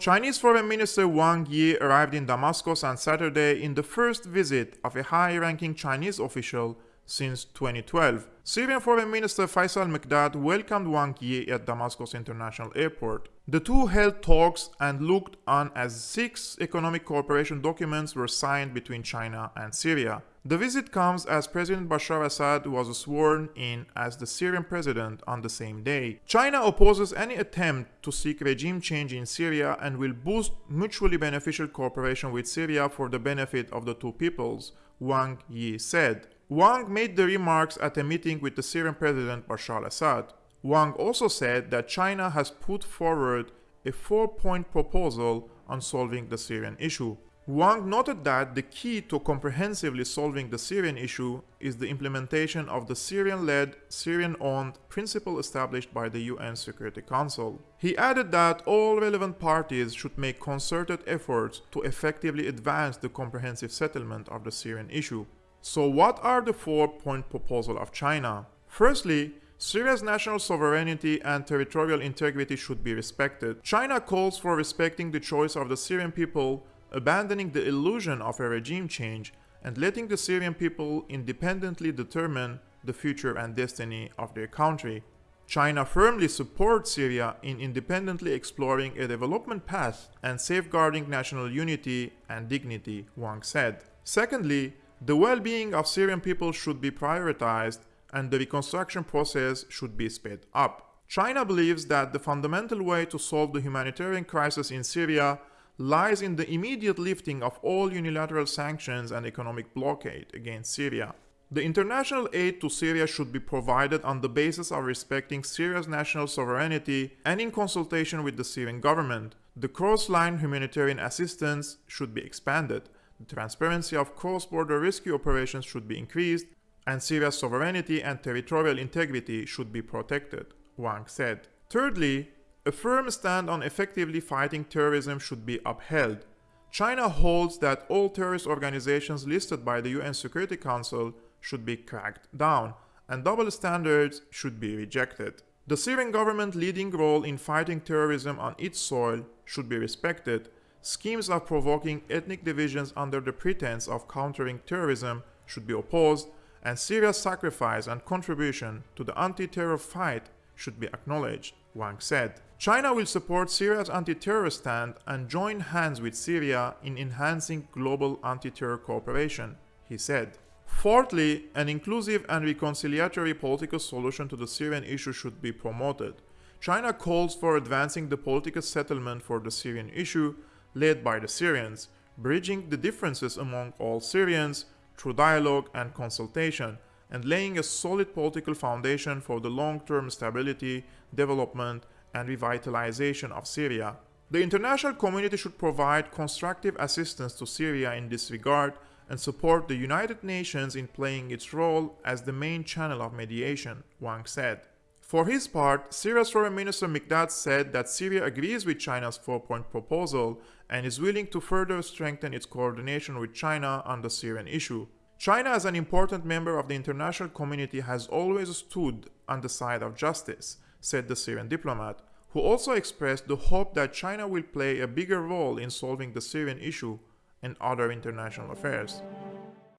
Chinese Foreign Minister Wang Yi arrived in Damascus on Saturday in the first visit of a high-ranking Chinese official since 2012. Syrian Foreign Minister Faisal Mikdad welcomed Wang Yi at Damascus International Airport. The two held talks and looked on as six economic cooperation documents were signed between China and Syria. The visit comes as President Bashar Assad was sworn in as the Syrian president on the same day. China opposes any attempt to seek regime change in Syria and will boost mutually beneficial cooperation with Syria for the benefit of the two peoples, Wang Yi said. Wang made the remarks at a meeting with the Syrian president Bashar al Assad. Wang also said that China has put forward a four-point proposal on solving the Syrian issue. Wang noted that the key to comprehensively solving the Syrian issue is the implementation of the Syrian-led, Syrian-owned principle established by the UN Security Council. He added that all relevant parties should make concerted efforts to effectively advance the comprehensive settlement of the Syrian issue. So what are the four-point proposal of China? Firstly, Syria's national sovereignty and territorial integrity should be respected. China calls for respecting the choice of the Syrian people abandoning the illusion of a regime change and letting the Syrian people independently determine the future and destiny of their country. China firmly supports Syria in independently exploring a development path and safeguarding national unity and dignity, Wang said. Secondly, the well-being of Syrian people should be prioritized and the reconstruction process should be sped up. China believes that the fundamental way to solve the humanitarian crisis in Syria lies in the immediate lifting of all unilateral sanctions and economic blockade against Syria. The international aid to Syria should be provided on the basis of respecting Syria's national sovereignty and in consultation with the Syrian government. The cross-line humanitarian assistance should be expanded. Transparency of cross-border rescue operations should be increased, and Syria's sovereignty and territorial integrity should be protected, Wang said. Thirdly, a firm stand on effectively fighting terrorism should be upheld. China holds that all terrorist organizations listed by the UN Security Council should be cracked down, and double standards should be rejected. The Syrian government leading role in fighting terrorism on its soil should be respected. Schemes of provoking ethnic divisions under the pretense of countering terrorism should be opposed, and Syria's sacrifice and contribution to the anti-terror fight should be acknowledged, Wang said. China will support Syria's anti-terror stand and join hands with Syria in enhancing global anti-terror cooperation, he said. Fourthly, an inclusive and reconciliatory political solution to the Syrian issue should be promoted. China calls for advancing the political settlement for the Syrian issue, led by the Syrians, bridging the differences among all Syrians through dialogue and consultation, and laying a solid political foundation for the long-term stability, development, and revitalization of Syria. The international community should provide constructive assistance to Syria in this regard and support the United Nations in playing its role as the main channel of mediation, Wang said. For his part, Syria's Foreign Minister Mikdad said that Syria agrees with China's four-point proposal and is willing to further strengthen its coordination with China on the Syrian issue. China as an important member of the international community has always stood on the side of justice, said the Syrian diplomat, who also expressed the hope that China will play a bigger role in solving the Syrian issue and other international affairs.